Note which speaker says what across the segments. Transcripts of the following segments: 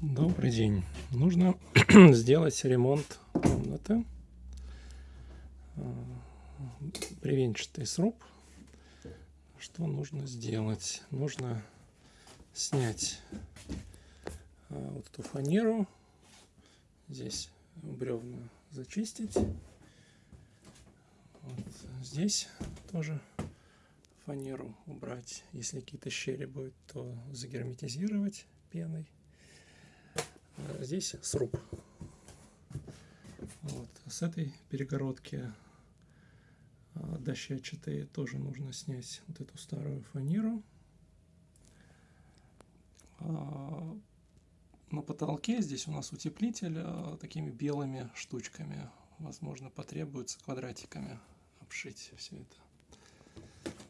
Speaker 1: Добрый день. Нужно сделать ремонт комнаты. Бревенчатый сруб. Что нужно сделать? Нужно снять а, вот эту фанеру. Здесь бревна зачистить. Вот здесь тоже фанеру убрать. Если какие-то щели будут, то загерметизировать пеной. А здесь сруб. Вот. С этой перегородки а, дощечатой тоже нужно снять вот эту старую фанеру. А, на потолке здесь у нас утеплитель такими белыми штучками. Возможно, потребуется квадратиками обшить все это.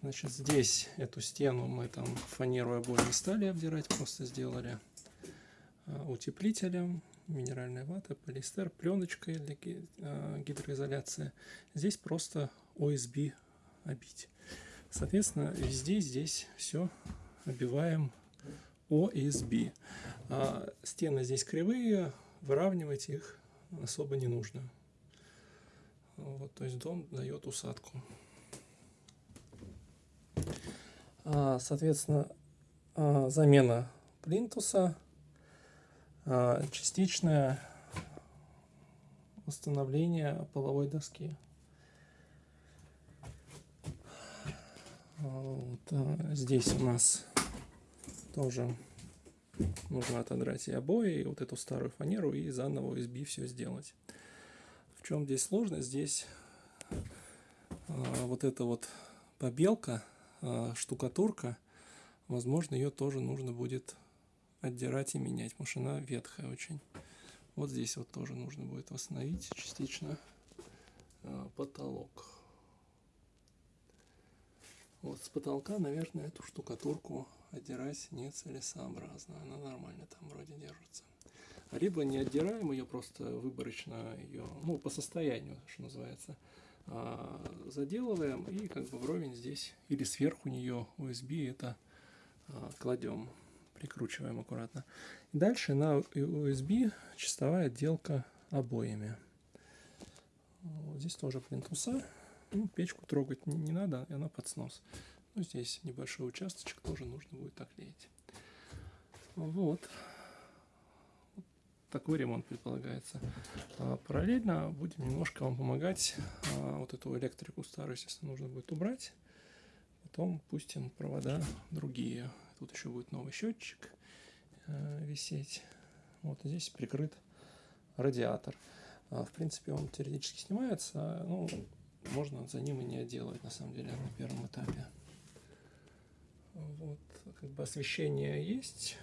Speaker 1: Значит, здесь эту стену мы там фанеру обои не стали обдирать, просто сделали утеплителем, минеральная вата, полиэстер, пленочкой для э, гидроизоляции. Здесь просто ОСБ обить. Соответственно, везде здесь все обиваем ОСБ. А стены здесь кривые, выравнивать их особо не нужно. Вот, то есть дом дает усадку. А, соответственно, а, замена плинтуса – частичное установление половой доски. Вот, а здесь у нас тоже нужно отодрать и обои, и вот эту старую фанеру, и заново USB все сделать. В чем здесь сложность? Здесь а, вот эта вот побелка, а, штукатурка, возможно, ее тоже нужно будет отдирать и менять, она ветхая очень. Вот здесь вот тоже нужно будет восстановить частично э, потолок. Вот с потолка, наверное, эту штукатурку отдирать нецелесообразно. Она нормально там вроде держится. Либо не отдираем ее, просто выборочно ее, ну, по состоянию, что называется, а, заделываем и как бы вровень здесь или сверху нее USB это а, кладем прикручиваем аккуратно. Дальше на USB чистовая отделка обоями. Вот здесь тоже плинтуса. Ну, печку трогать не, не надо, и она под снос. Ну, здесь небольшой участочек тоже нужно будет оклеить. Вот. вот такой ремонт предполагается. А, параллельно будем немножко вам помогать. А, вот эту электрику старую, естественно, нужно будет убрать. Потом пустим провода другие. Тут еще будет новый счетчик э, висеть. Вот здесь прикрыт радиатор. А, в принципе, он теоретически снимается, ну, можно за ним и не отделывать, на самом деле, на первом этапе. Вот, как бы освещение есть,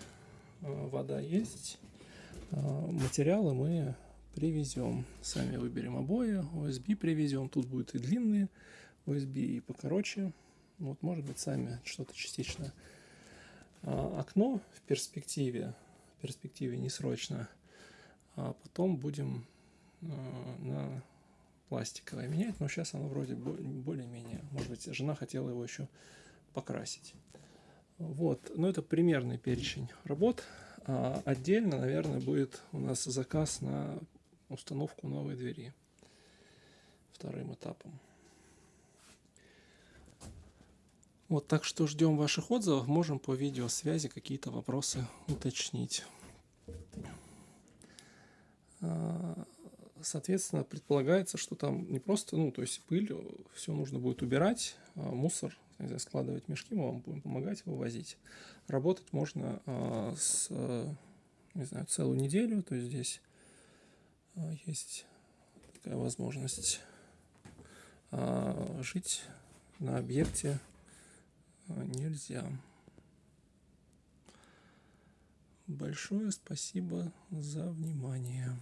Speaker 1: э, вода есть, материалы мы привезем. Сами выберем обои, USB привезем. Тут будет и длинные USB, и покороче. Вот, может быть, сами что-то частично а, окно в перспективе, в перспективе не срочно, а потом будем а, на пластиковое менять, но сейчас оно вроде более-менее, может быть, жена хотела его еще покрасить. Вот, но это примерный перечень работ. А отдельно, наверное, будет у нас заказ на установку новой двери вторым этапом. Вот так что ждем ваших отзывов. Можем по видеосвязи какие-то вопросы уточнить. А, соответственно, предполагается, что там не просто, ну, то есть пыль, все нужно будет убирать, а мусор, знаю, складывать мешки, мы вам будем помогать вывозить. Работать можно а, с, не знаю, целую неделю, то есть здесь есть такая возможность жить на объекте нельзя. Большое спасибо за внимание.